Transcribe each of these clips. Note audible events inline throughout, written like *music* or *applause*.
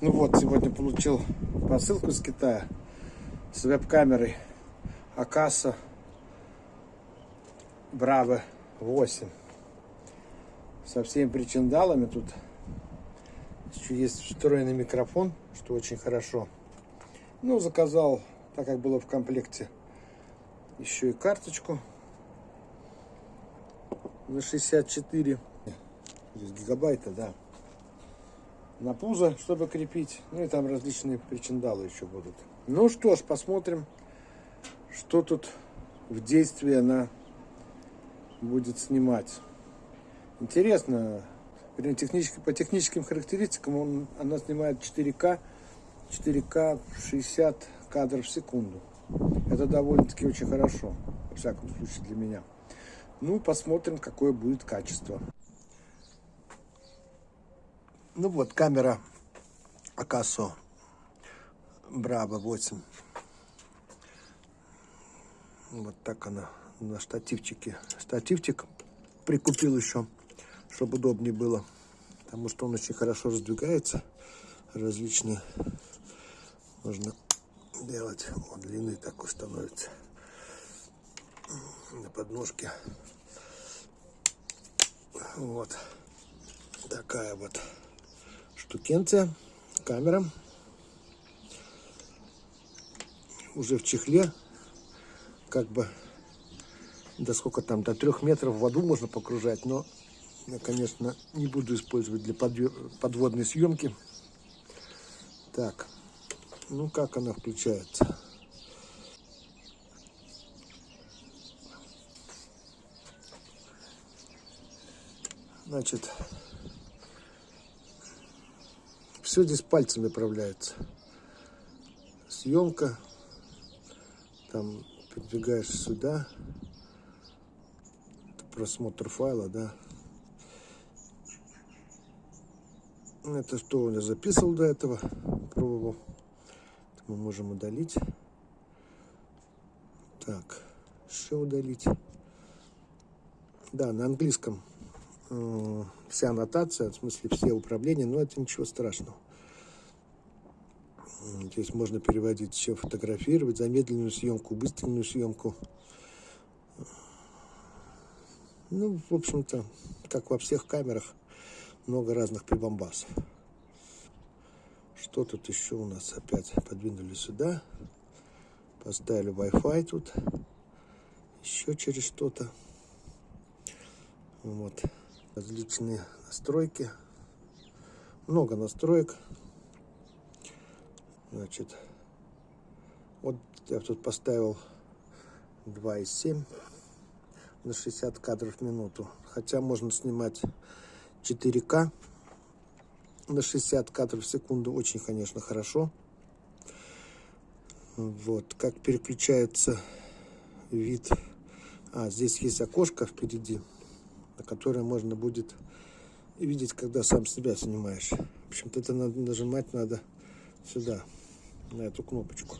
Ну вот, сегодня получил посылку из Китая с веб-камерой Акаса Браво 8 со всеми причиндалами тут еще есть встроенный микрофон что очень хорошо. Ну заказал так как было в комплекте еще и карточку на 64 здесь гигабайта да на пузо, чтобы крепить. Ну и там различные причиндалы еще будут. Ну что ж, посмотрим, что тут в действии она будет снимать. Интересно, технически, по техническим характеристикам он, она снимает 4К, 4К 60 кадров в секунду. Это довольно-таки очень хорошо, во всяком случае для меня. Ну, посмотрим, какое будет качество. Ну вот, камера Акасо Браво 8. Вот так она на штативчике. Штативчик прикупил еще, чтобы удобнее было. Потому что он очень хорошо раздвигается. Различные можно делать. Вот длины такой становится. На подножке. Вот. Такая вот штукенция, камера. Уже в чехле, как бы, до сколько там, до трех метров в воду можно погружать, но я, конечно, не буду использовать для подводной съемки. Так, ну как она включается? Значит, все здесь пальцем направляется. Съемка. Там передвигаешь сюда. Просмотр файла, да. Это что я записывал до этого, пробовал. Мы можем удалить. Так, еще удалить. Да, на английском вся аннотация, в смысле все управления, но это ничего страшного. Здесь можно переводить все, фотографировать, замедленную съемку, быстренную съемку. Ну, в общем-то, как во всех камерах, много разных прибамбасов. Что тут еще у нас? Опять подвинули сюда. Поставили Wi-Fi тут. Еще через что-то. Вот. Различные настройки. Много настроек. Значит, вот я тут поставил 2,7 на 60 кадров в минуту. Хотя можно снимать 4К на 60 кадров в секунду. Очень, конечно, хорошо. Вот, как переключается вид. А, здесь есть окошко впереди, на которое можно будет видеть, когда сам себя снимаешь. В общем-то, это надо нажимать надо сюда на эту кнопочку.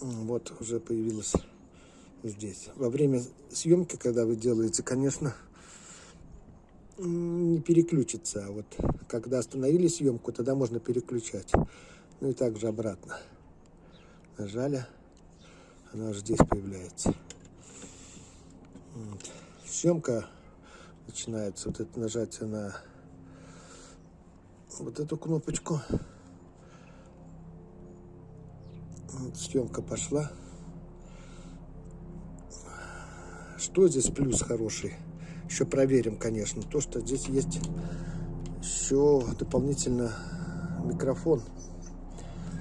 Вот уже появилась здесь. Во время съемки, когда вы делаете, конечно, не переключится. А вот когда остановили съемку, тогда можно переключать. Ну и также обратно. Нажали, она уже здесь появляется. Съемка начинается. Вот это нажатие на вот эту кнопочку. съемка пошла. Что здесь плюс хороший? Еще проверим, конечно. То, что здесь есть еще дополнительно микрофон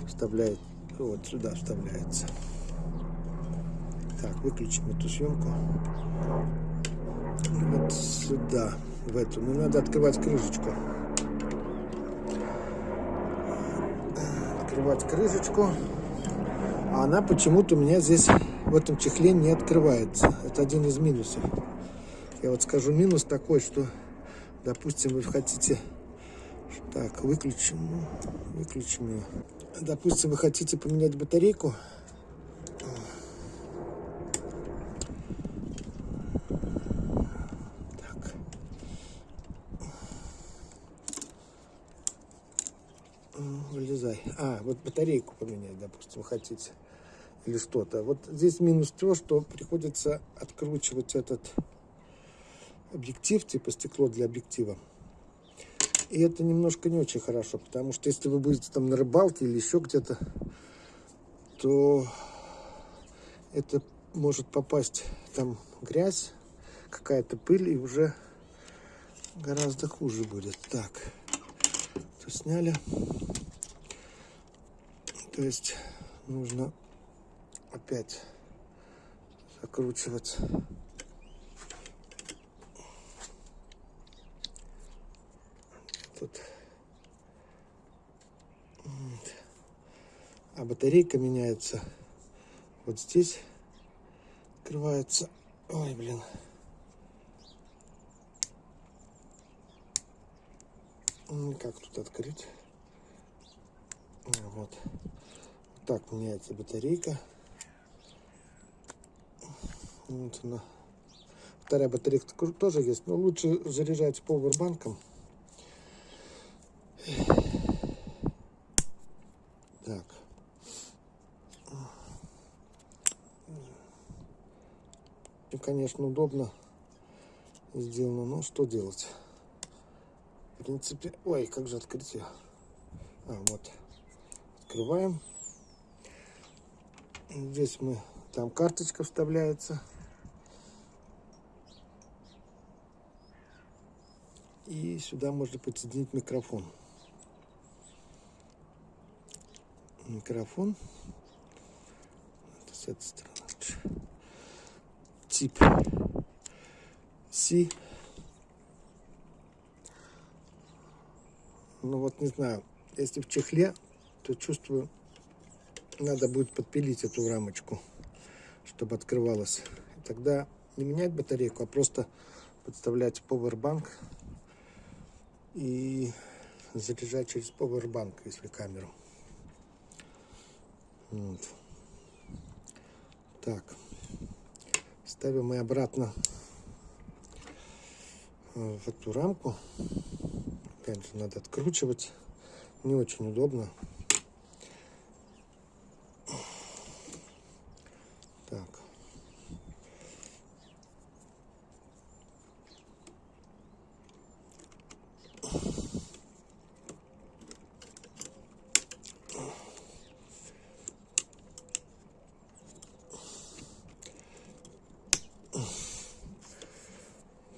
вставляет. Вот сюда вставляется. Так, выключим эту съемку. Вот сюда, в эту. Ну, надо открывать крышечку. Открывать крышечку. А она почему-то у меня здесь в этом чехле не открывается. Это один из минусов. Я вот скажу минус такой, что, допустим, вы хотите... Так, выключим. Выключим ее. Допустим, вы хотите поменять батарейку. А, вот батарейку поменять, допустим, хотите. Или что-то. Вот здесь минус то, что приходится откручивать этот объектив, типа стекло для объектива. И это немножко не очень хорошо, потому что если вы будете там на рыбалке или еще где-то, то это может попасть там грязь, какая-то пыль, и уже гораздо хуже будет. Так, то сняли. То нужно опять закручивать. Тут. А батарейка меняется. Вот здесь открывается. Ой, блин. Ну, Как тут открыть? А, Вот. Так меняется батарейка. Вот она. Вторая батарейка тоже есть, но лучше заряжать повербанком. Так. И, конечно, удобно сделано, но что делать? В принципе, ой, как же открыть ее? А, вот. Открываем. Здесь мы, там карточка вставляется. И сюда можно подсоединить микрофон. Микрофон. Это с этой стороны. Тип C. Ну вот не знаю, если в чехле, то чувствую, надо будет подпилить эту рамочку, чтобы открывалась. И тогда не менять батарейку, а просто подставлять powerbank и заряжать через powerbank, если камеру. Вот. Так, ставим мы обратно э, в эту рамку. Опять же, надо откручивать. Не очень удобно. Так.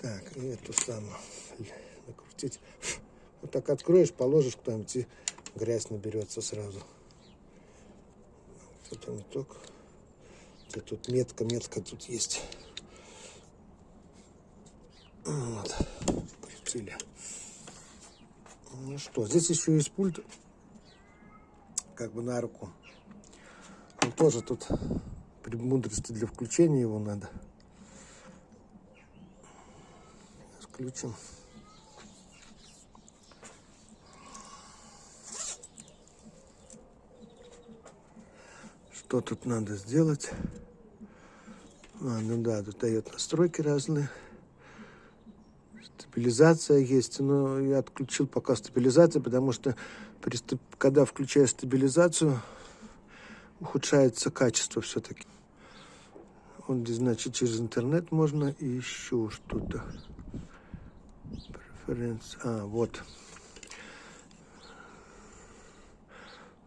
Так, и эту самую накрутить. Вот так откроешь, положишь куда-нибудь, и грязь наберется сразу. Не только. Где тут метка, метка тут есть. Вот. Крутили. Ну что, здесь еще есть пульт. Как бы на руку. Он тоже тут премудрости для включения его надо. Включим. Что тут надо сделать? А, ну да, тут дает настройки разные. Стабилизация есть, но я отключил пока стабилизацию, потому что при, когда включаю стабилизацию, ухудшается качество все-таки. Вот значит, через интернет можно и еще что-то. Преференс. А, вот.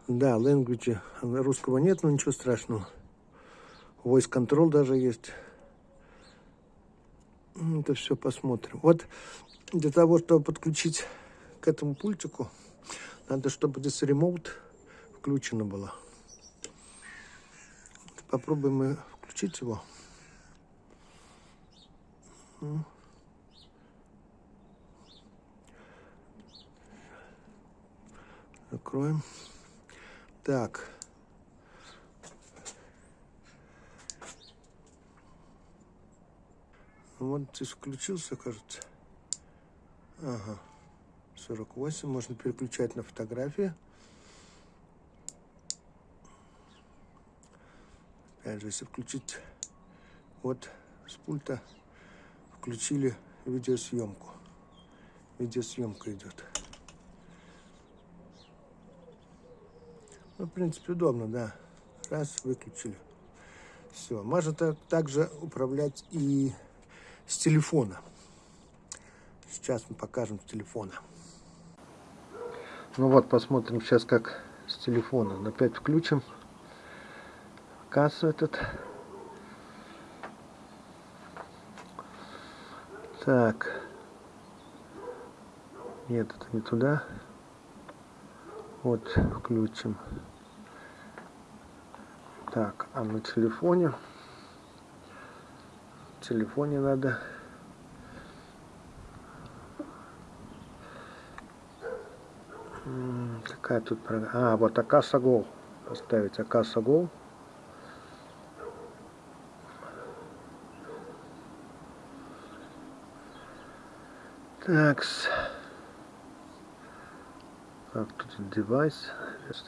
Да, language русского нет, но ничего страшного. Voice control даже есть. М, Это все посмотрим. Вот для того, чтобы подключить к этому пультику, надо, чтобы здесь ремоут включено было. Попробуем мы включить его. М. Закроем. Так. Вот здесь включился, кажется. Ага. 48. Можно переключать на фотографии. Опять же, если включить вот с пульта, включили видеосъемку. Видеосъемка идет. Ну, в принципе, удобно, да. Раз, выключили. Все. Можно так, также управлять и с телефона. Сейчас мы покажем с телефона. Ну вот, посмотрим сейчас, как с телефона. Опять включим кассу этот. Так. Нет, это не туда. Вот, включим. Так, а на телефоне? В телефоне надо... Какая тут программа? А, вот Акаса Go. Поставить Акаса Go. Такс. Так, тут девайс.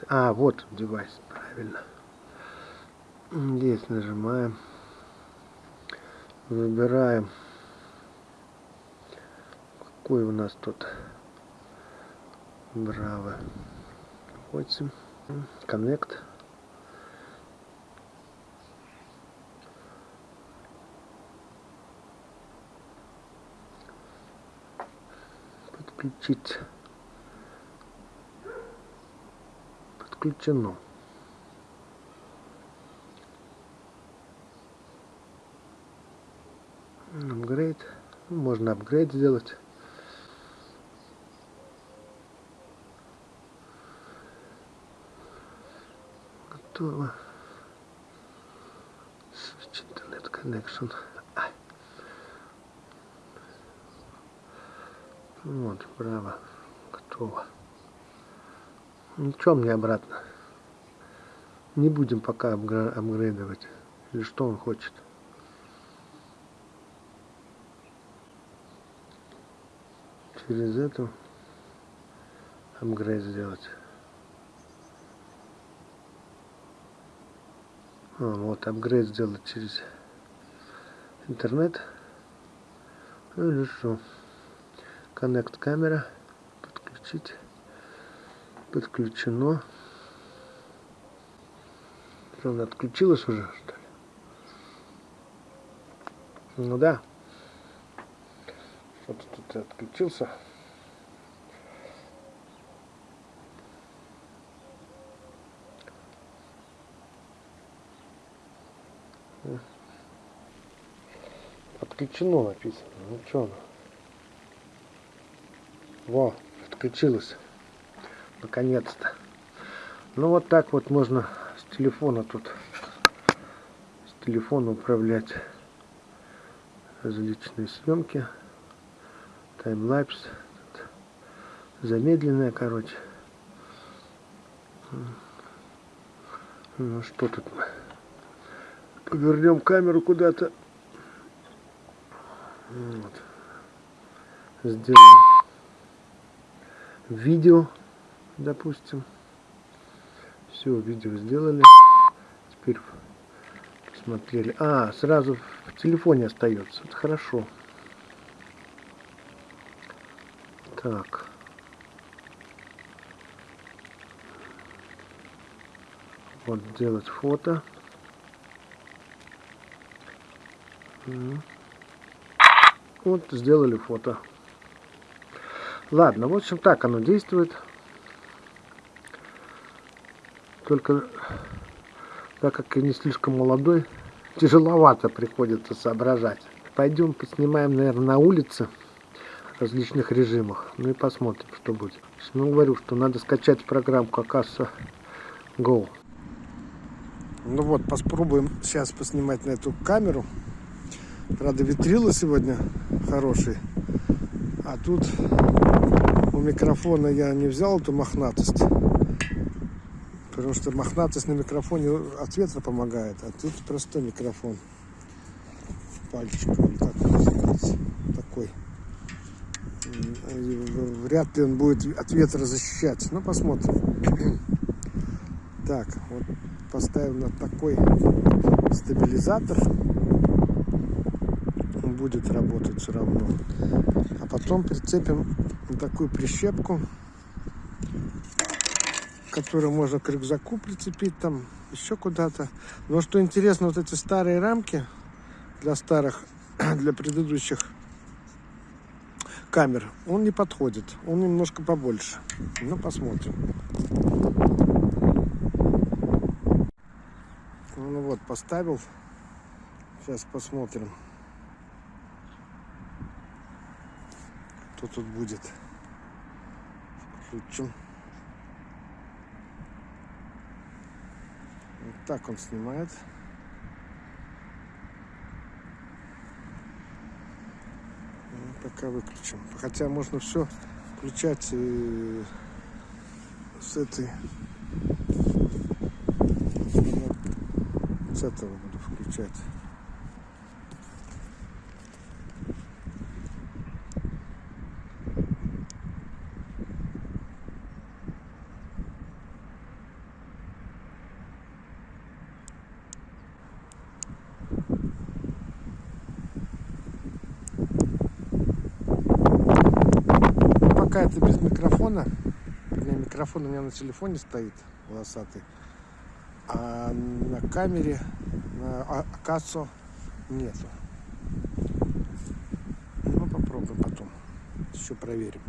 А, вот девайс, правильно. Здесь нажимаем. Выбираем. Какой у нас тут? Браво. 8. Connect. Подключить. Подключено. Апгрейд. Можно апгрейд сделать. Готово. Switch Internet Connection. Вот, право. Готово. Ничего мне обратно. Не будем пока апгрейдовать. Или что он хочет. через эту апгрейд сделать. А, вот апгрейд сделать через интернет. Ну что? Connect камера. Подключить. Подключено. Что, она отключилась уже, что ли? Ну да. Вот тут отключился. Отключено написано. Ну что оно? Во, отключилось. Наконец-то. Ну вот так вот можно с телефона тут с телефона управлять различные съемки. Таймлапс. Замедленная короче. Ну что тут мы? Повернем камеру куда-то. Вот. сделаем видео допустим все видео сделали теперь посмотрели а сразу в телефоне остается это хорошо Так. Вот делать фото. Вот сделали фото. Ладно, в общем так оно действует. Только так как я не слишком молодой, тяжеловато приходится соображать. Пойдем поснимаем, наверное, на улице различных режимах. Ну и посмотрим, что будет. Ну, говорю, что надо скачать программку Акаса Go. Ну вот, попробуем сейчас поснимать на эту камеру. Правда, ветрила сегодня хороший. А тут у микрофона я не взял эту мохнатость. Потому что мохнатость на микрофоне от ветра помогает. А тут простой микрофон. Пальчиком, как. Такой вряд ли он будет от ветра защищать. Ну, посмотрим. *clears throat* Так, вот поставим на такой стабилизатор. Он будет работать все равно. А потом прицепим на такую прищепку к который можно к рюкзаку прицепить, там еще куда-то. Но что интересно, вот эти старые рамки для старых, *clears throat* для предыдущих камер, он не подходит. Он немножко побольше. Ну, посмотрим. Ну вот, поставил. Сейчас посмотрим. Что тут будет. Включим. Так он снимает. Ну, Пока выключим. Хотя можно все включать э, с этой. С этого буду включать. пока это без микрофона. Вернее, микрофон у меня на телефоне стоит, волосатый. А на камере, на Акацо нету. Ну, попробуем потом. Еще проверим.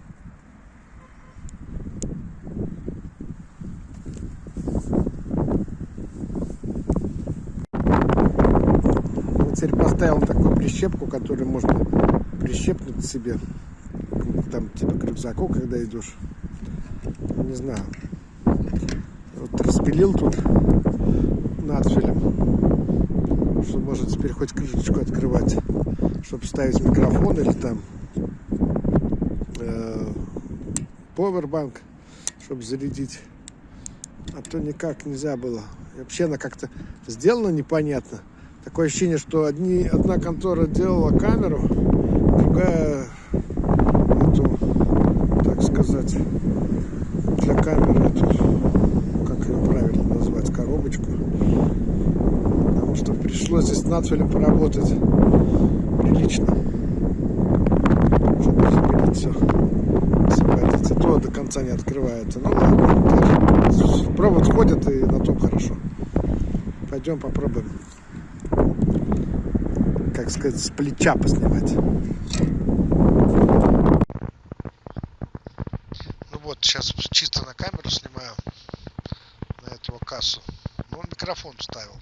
Теперь поставил такую прищепку, которую можно прищепнуть себе там типа к рюкзаку, когда идешь. Не знаю. Вот распилил тут надфилем, что может теперь хоть крышечку открывать, чтобы ставить микрофон или там э, powerbank, чтобы зарядить. А то никак нельзя было. И вообще она как-то сделана непонятно. Такое ощущение, что одни, одна контора делала камеру, другая эту, так сказать, для камеры эту, как ее правильно назвать, коробочку. Потому что пришлось здесь с надфилем поработать прилично, чтобы запилить все. Симпатиться. То до конца не открывается. Ну ладно. Провод ходит и на том хорошо. Пойдем попробуем, как сказать, с плеча поснимать. Ну вот, сейчас чисто на камеру снимаю, на этого кассу. Ну, он микрофон вставил.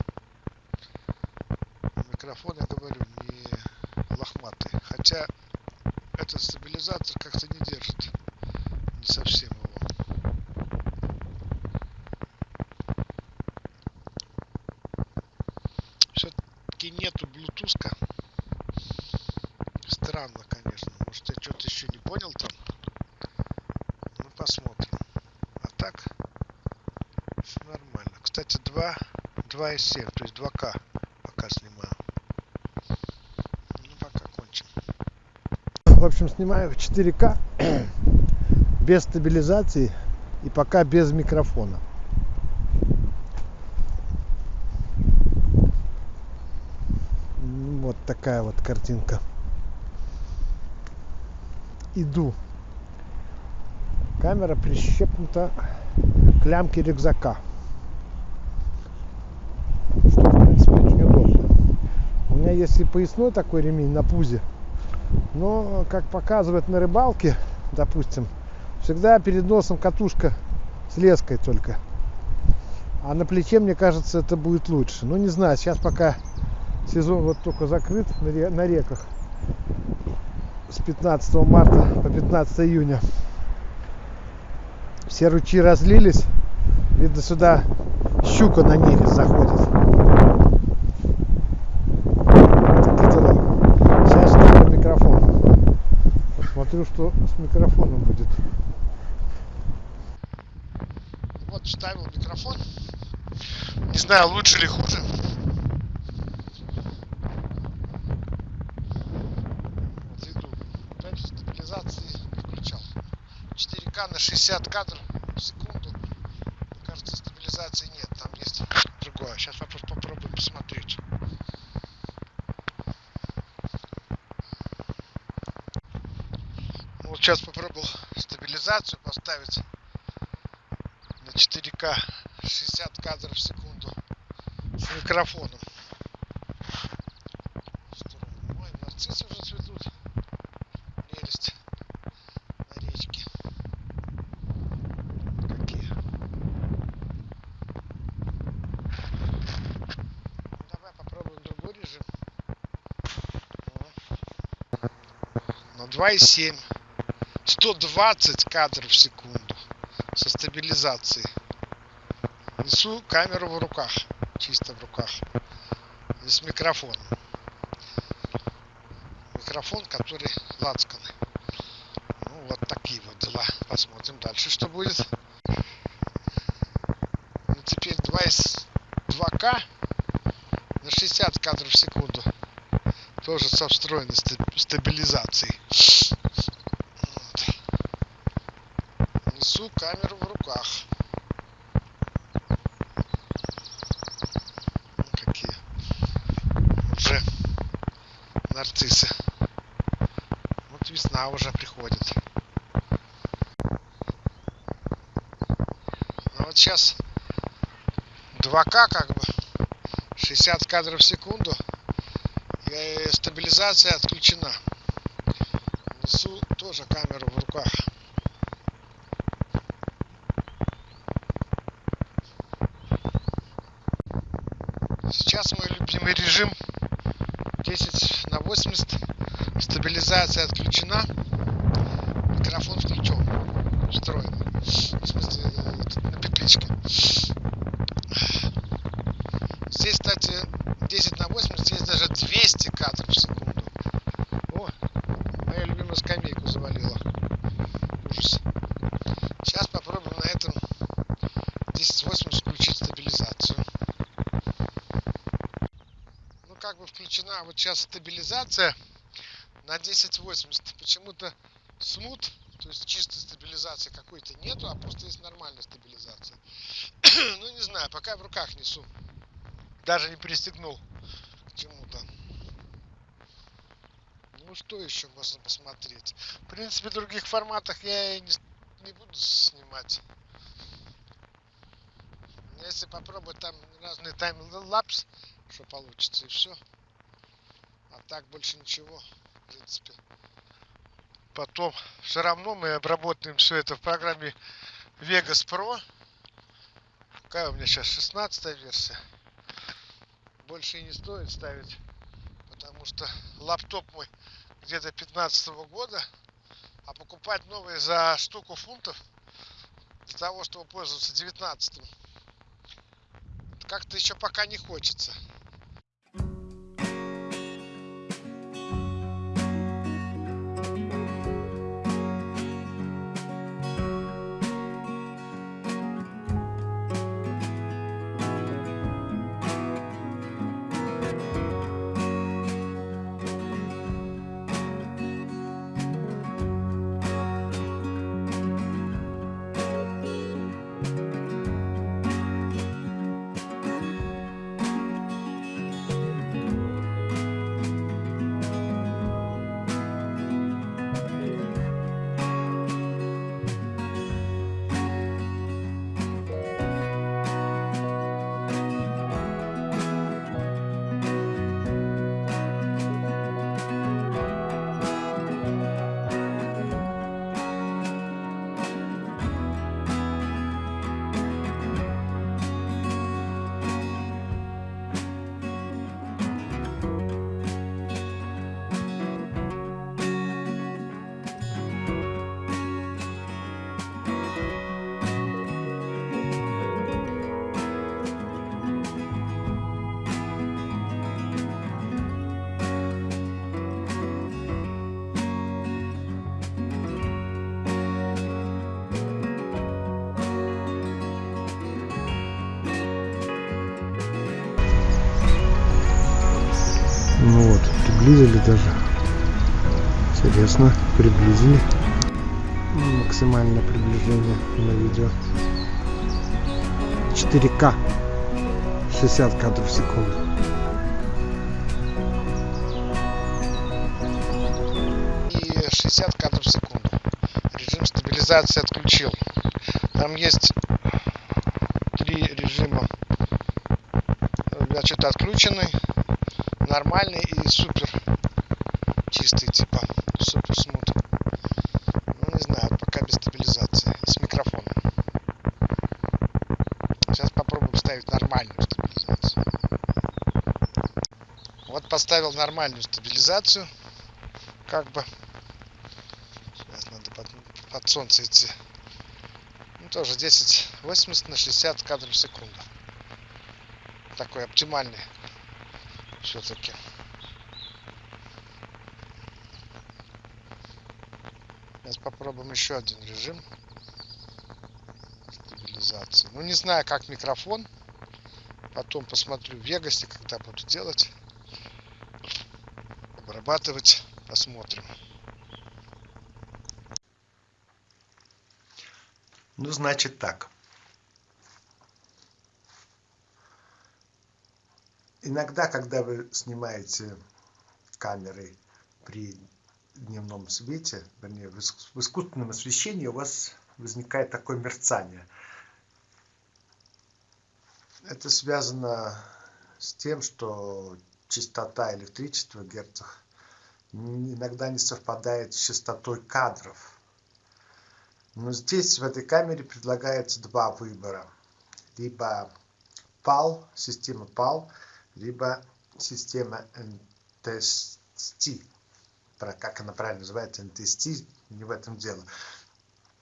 Микрофон, я говорю, не лохматый. Хотя этот стабилизатор как-то не держит. Не совсем его. Все-таки нету блютуска. Странно, конечно. Может, я что-то еще не понял там. Ну, посмотрим. А так, все нормально. Кстати, 2, 2,7, то есть 2К пока снимаю. Ну, пока кончим. В общем, снимаю в 4К *clears throat* без стабилизации и пока без микрофона. М, Вот такая вот картинка. Иду. Камера прищепнута к лямке рюкзака. Что, в принципе, очень удобно. У меня есть и поясной такой ремень на пузе. Но, как показывает на рыбалке, допустим, всегда перед носом катушка с леской только. А на плече, мне кажется, это будет лучше. Ну, не знаю, сейчас пока сезон вот только закрыт на, ре- на реках с 15 марта по 15 июня. Все ручьи разлились. Видно, сюда щука на нерез заходит. Такие дела. Сейчас ставлю микрофон. Посмотрю, что с микрофоном будет. Вот ставил микрофон. Не знаю, лучше или хуже. Вот иду. Опять стабилизации не включал. 4К на 60 кадров в секунду. Кажется, стабилизации нет. Там есть другое. Сейчас вопрос попробуем посмотреть. Ну, Вот сейчас попробовал стабилизацию поставить на 4К 60 кадров в секунду с микрофоном. Ой, нарциссы уже цветут. Прелесть на речке. Какие. Давай попробуем другой режим. На 2,7. 120 кадров в секунду со стабилизацией. Несу камеру в руках, чисто в руках. И с микрофоном. Микрофон, который лацканы. Ну, вот такие вот дела. Посмотрим дальше, что будет. Ну, теперь 2, 2К на 60 кадров в секунду. Тоже со встроенной стабилизацией. несу камеру в руках. Ну, какие уже нарциссы. Вот весна уже приходит. Ну вот сейчас 2К как бы 60 кадров в секунду и стабилизация отключена. Несу тоже камеру в руках. Сейчас мой любимый режим 10 на 80. Стабилизация отключена. Микрофон включен. Устроен. В смысле, на петличке. Здесь, кстати, 10 на 80, здесь даже 200 кадров в секунду. О, моя любимая скамейку завалила. Ужас. Сейчас попробуем на этом 1080 включить стабилизацию. как бы включена вот сейчас стабилизация на 1080. Почему-то смут, то есть чистой стабилизации какой-то нету, а просто есть нормальная стабилизация. *coughs* ну не знаю, пока в руках несу. Даже не пристегнул к чему-то. Ну что еще можно посмотреть? В принципе, в других форматах я и не, не буду снимать. Если попробовать там разные таймлапс, что получится и все. А так больше ничего, в принципе. Потом все равно мы обработаем все это в программе Vegas Pro. Какая у меня сейчас 16 версия. Больше и не стоит ставить, потому что лаптоп мой где-то 15 -го года, а покупать новый за штуку фунтов для того, чтобы пользоваться 19 как-то еще пока не хочется. приблизили даже. Интересно, приблизили. Ну, максимальное приближение на видео. 4К. 60 кадров в секунду. И 60 кадров в секунду. Режим стабилизации отключил. Там есть три режима. Значит, отключенный нормальную стабилизацию как бы сейчас надо под, под солнце идти ну, тоже 10 80 на 60 кадров в секунду такой оптимальный все-таки. Сейчас попробуем еще один режим стабилизации. Ну не знаю как микрофон. Потом посмотрю в Вегасе, когда буду делать. Обрабатывать. Посмотрим. Ну, значит так. Иногда, когда вы снимаете камерой при дневном свете, вернее, в искусственном освещении, у вас возникает такое мерцание. Это связано с тем, что частота электричества в герцах иногда не совпадает с частотой кадров. Но здесь, в этой камере, предлагается два выбора. Либо PAL, система PAL, либо система NTST. Про как она правильно называется, NTST, не в этом дело.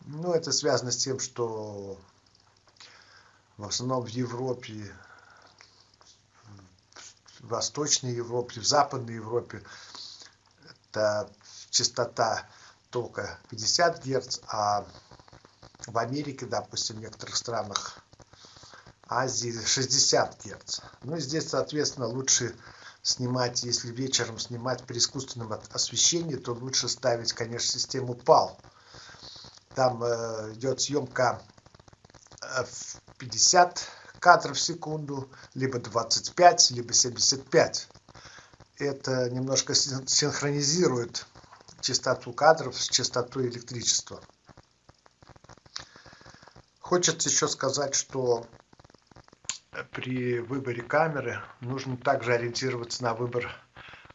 Ну, это связано с тем, что в основном в Европе, в Восточной Европе, в Западной Европе это частота только 50 Гц, а в Америке, допустим, в некоторых странах Азии 60 Гц. Ну и здесь, соответственно, лучше снимать, если вечером снимать при искусственном освещении, то лучше ставить, конечно, систему PAL. Там э, идет съемка э, в 50 кадров в секунду, либо 25, либо 75. Это немножко синхронизирует частоту кадров с частотой электричества. Хочется еще сказать, что при выборе камеры нужно также ориентироваться на выбор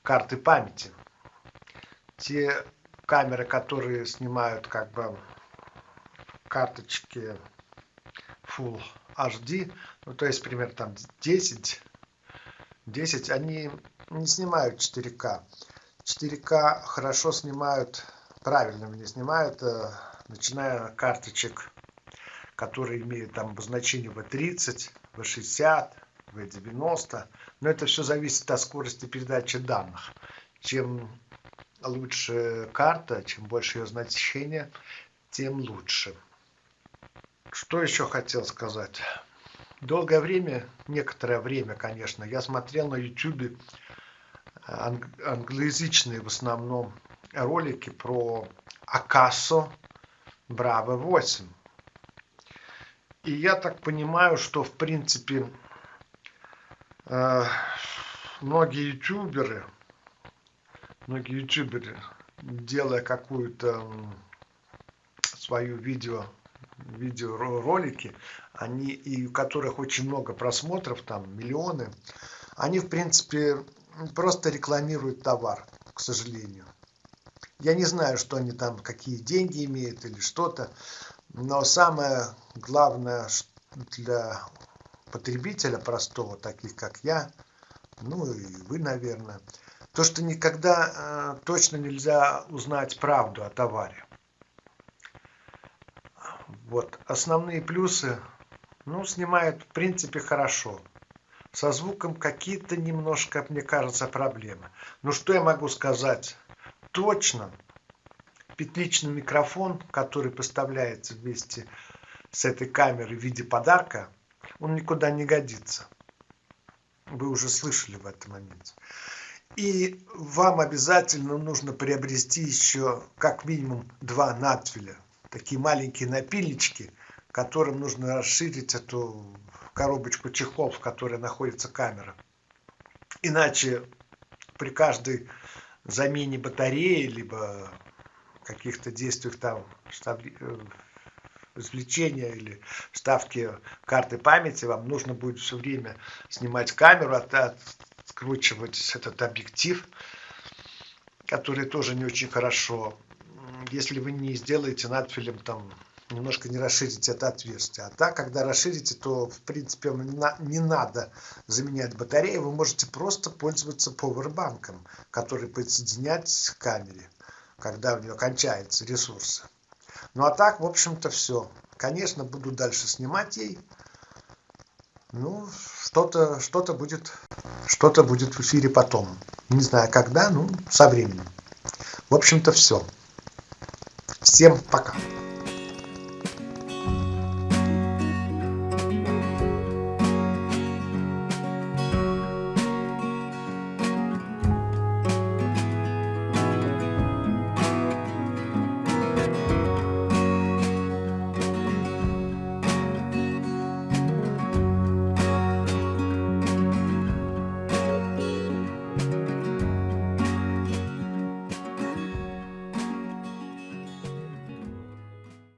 карты памяти. Те камеры, которые снимают как бы карточки Full HD, ну то есть примерно там 10, 10, они не снимают 4К. 4К хорошо снимают, правильно не снимают, э, начиная карточек, которые имеют там обозначение V30, V60, V90. Но это все зависит от скорости передачи данных. Чем лучше карта, чем больше ее значение, тем лучше. Что еще хотел сказать? Долгое время, некоторое время, конечно, я смотрел на YouTube англоязычные в основном ролики про Акасо Браво 8. И я так понимаю, что в принципе э, многие ютуберы, многие ютуберы, делая какую-то свою видео, видеоролики, они, и у которых очень много просмотров, там миллионы, они в принципе просто рекламируют товар, к сожалению. Я не знаю, что они там, какие деньги имеют или что-то, но самое главное для потребителя простого, таких как я, ну и вы, наверное, то, что никогда э, точно нельзя узнать правду о товаре. Вот, основные плюсы, ну, снимают в принципе хорошо. Со звуком какие-то немножко, мне кажется, проблемы. Но что я могу сказать? Точно, петличный микрофон, который поставляется вместе с этой камерой в виде подарка, он никуда не годится. Вы уже слышали в этом моменте. И вам обязательно нужно приобрести еще как минимум два надфиля. Такие маленькие напильнички, которым нужно расширить эту коробочку чехол, в которой находится камера. Иначе при каждой замене батареи, либо каких-то действиях там извлечения или вставки карты памяти, вам нужно будет все время снимать камеру, от, откручивать этот объектив, который тоже не очень хорошо. Если вы не сделаете надфилем там немножко не расширите это отверстие. А так, когда расширите, то в принципе не надо заменять батарею, вы можете просто пользоваться поwerбанком, который подсоединять к камере, когда у нее кончаются ресурсы. Ну а так, в общем-то, все. Конечно, буду дальше снимать ей. Ну, что-то что, -то, будет, что-то будет в эфире потом. Не знаю когда, ну, со временем. В общем-то, все. Всем пока.